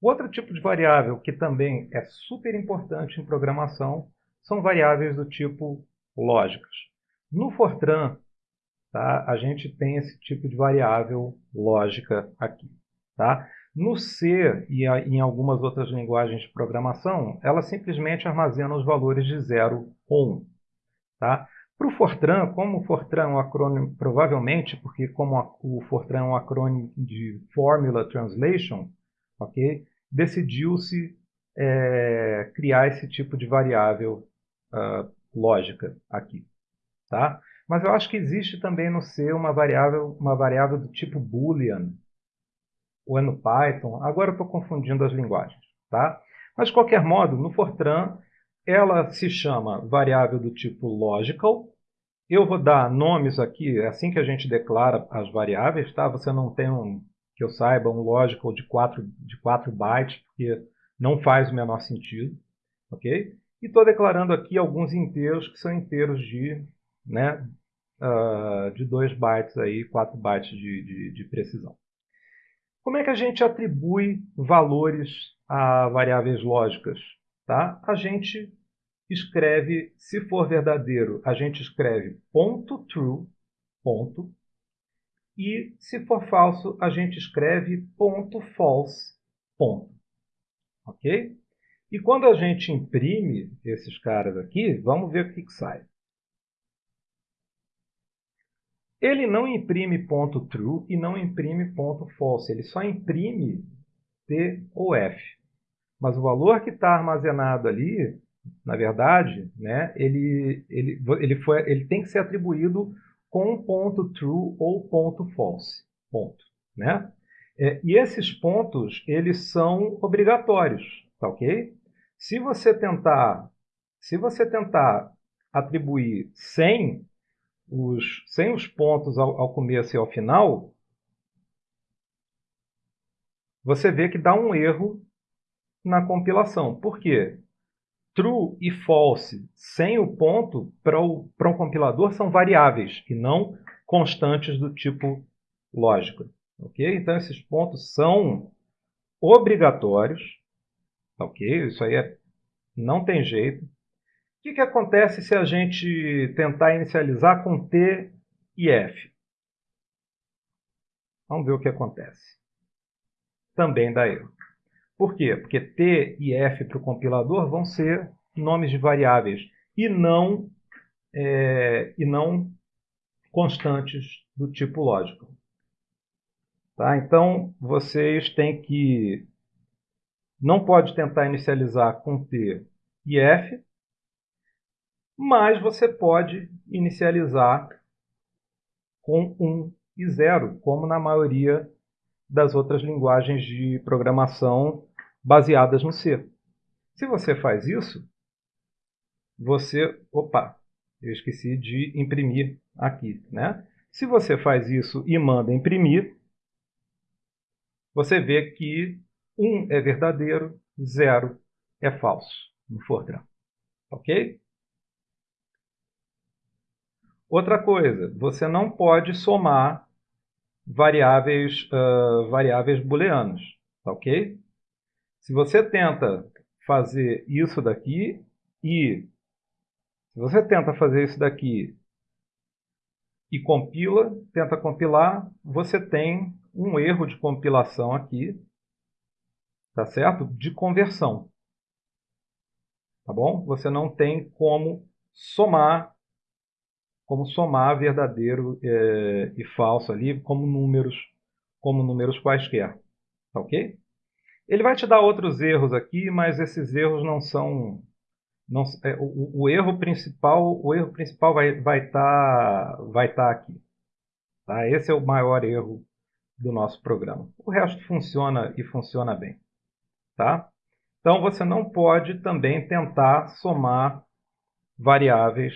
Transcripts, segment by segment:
Outro tipo de variável que também é super importante em programação são variáveis do tipo lógicas. No Fortran, tá, a gente tem esse tipo de variável lógica aqui. Tá? No C e em algumas outras linguagens de programação, ela simplesmente armazena os valores de 0 ou 1. Tá? Para o Fortran, como o Fortran é um acrônimo, provavelmente, porque como o Fortran é um acrônimo de Formula Translation, ok? decidiu-se é, criar esse tipo de variável uh, lógica aqui. Tá? Mas eu acho que existe também no C uma variável, uma variável do tipo Boolean, ou é no Python, agora eu estou confundindo as linguagens. Tá? Mas, de qualquer modo, no Fortran, ela se chama variável do tipo logical. Eu vou dar nomes aqui, é assim que a gente declara as variáveis, tá? Você não tem, um, que eu saiba, um logical de 4, de 4 bytes, porque não faz o menor sentido, ok? E estou declarando aqui alguns inteiros que são inteiros de, né, uh, de 2 bytes, aí, 4 bytes de, de, de precisão. Como é que a gente atribui valores a variáveis lógicas? Tá? A gente escreve, se for verdadeiro, a gente escreve ponto .true, ponto, e se for falso, a gente escreve ponto .false, ponto. Ok? E quando a gente imprime esses caras aqui, vamos ver o que, que sai. Ele não imprime ponto .true e não imprime ponto .false. Ele só imprime T ou F. Mas o valor que está armazenado ali, na verdade, né, ele, ele, ele, foi, ele tem que ser atribuído com ponto .true ou ponto .false. Ponto, né? É, e esses pontos, eles são obrigatórios, tá ok? Se você tentar, se você tentar atribuir 100 os, sem os pontos ao, ao começo e ao final, você vê que dá um erro na compilação. Por quê? True e false sem o ponto para um compilador são variáveis e não constantes do tipo lógico. Okay? Então, esses pontos são obrigatórios. Ok? Isso aí é, não tem jeito. O que, que acontece se a gente tentar inicializar com T e F? Vamos ver o que acontece. Também dá erro. Por quê? Porque T e F para o compilador vão ser nomes de variáveis e não, é, e não constantes do tipo lógico. Tá? Então, vocês têm que... Não pode tentar inicializar com T e F, mas você pode inicializar com 1 e 0, como na maioria das outras linguagens de programação baseadas no C. Se você faz isso, você... Opa, eu esqueci de imprimir aqui. Né? Se você faz isso e manda imprimir, você vê que 1 é verdadeiro, 0 é falso no Fortran. Ok? Outra coisa, você não pode somar variáveis, uh, variáveis booleanas, tá ok? Se você tenta fazer isso daqui e se você tenta fazer isso daqui e compila, tenta compilar, você tem um erro de compilação aqui, tá certo? De conversão. Tá bom? Você não tem como somar como somar verdadeiro é, e falso ali como números, como números quaisquer. Tá ok? Ele vai te dar outros erros aqui, mas esses erros não são... Não, é, o, o, erro principal, o erro principal vai estar vai tá, vai tá aqui. Tá? Esse é o maior erro do nosso programa. O resto funciona e funciona bem. Tá? Então, você não pode também tentar somar variáveis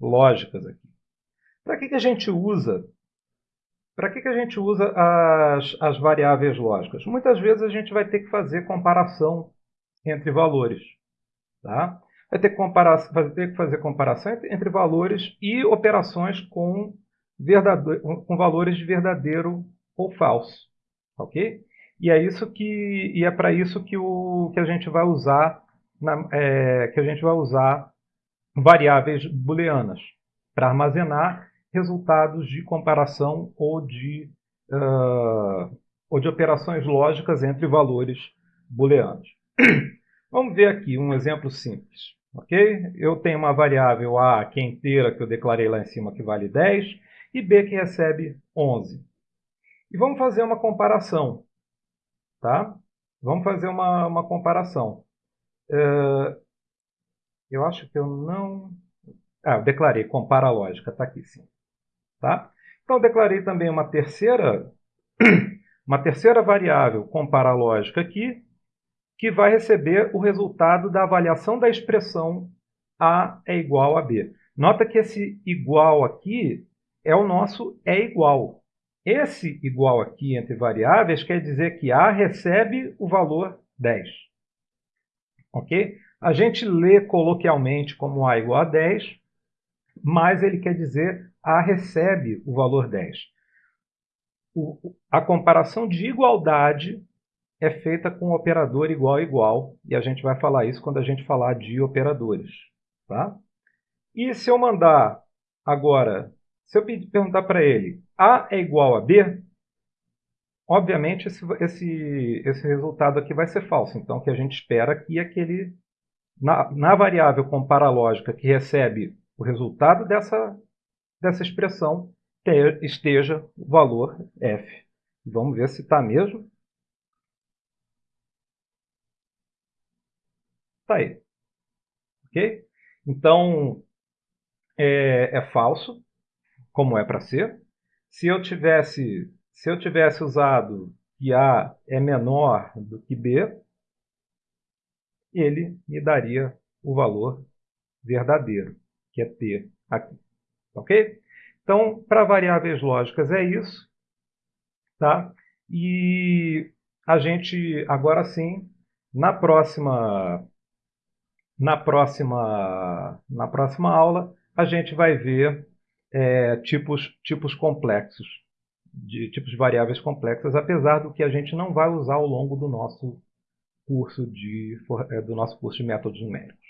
lógicas aqui. Para que, que a gente usa? Para que, que a gente usa as, as variáveis lógicas? Muitas vezes a gente vai ter que fazer comparação entre valores. Tá? Vai, ter que comparar, vai ter que fazer comparação entre, entre valores e operações com, com valores de verdadeiro ou falso. Ok? E é isso que e é para isso que o que a gente vai usar na, é, que a gente vai usar variáveis booleanas para armazenar resultados de comparação ou de uh, ou de operações lógicas entre valores booleanos. Vamos ver aqui um exemplo simples. ok? Eu tenho uma variável A que é inteira, que eu declarei lá em cima, que vale 10, e B que recebe 11. E vamos fazer uma comparação. Tá? Vamos fazer uma, uma comparação. Uh, eu acho que eu não... Ah, eu declarei, compara a lógica, está aqui sim. Tá? Então, declarei também uma terceira, uma terceira variável, compara a lógica aqui, que vai receber o resultado da avaliação da expressão A é igual a B. Nota que esse igual aqui é o nosso é igual. Esse igual aqui entre variáveis quer dizer que A recebe o valor 10. Ok? A gente lê coloquialmente como A igual a 10, mas ele quer dizer A recebe o valor 10. O, a comparação de igualdade é feita com operador igual igual, e a gente vai falar isso quando a gente falar de operadores. Tá? E se eu mandar agora, se eu perguntar para ele A é igual a B, obviamente esse, esse, esse resultado aqui vai ser falso. Então, o que a gente espera aqui é que ele, na, na variável comparalógica que recebe o resultado dessa, dessa expressão, esteja o valor f. Vamos ver se está mesmo. Está aí. Ok? Então, é, é falso, como é para ser. Se eu tivesse, se eu tivesse usado que A é menor do que B, ele me daria o valor verdadeiro, que é T aqui. Ok? Então, para variáveis lógicas é isso. Tá? E a gente, agora sim, na próxima na próxima, na próxima aula, a gente vai ver é, tipos, tipos complexos, de tipos de variáveis complexas, apesar do que a gente não vai usar ao longo do nosso curso de, é, do nosso curso de métodos numéricos.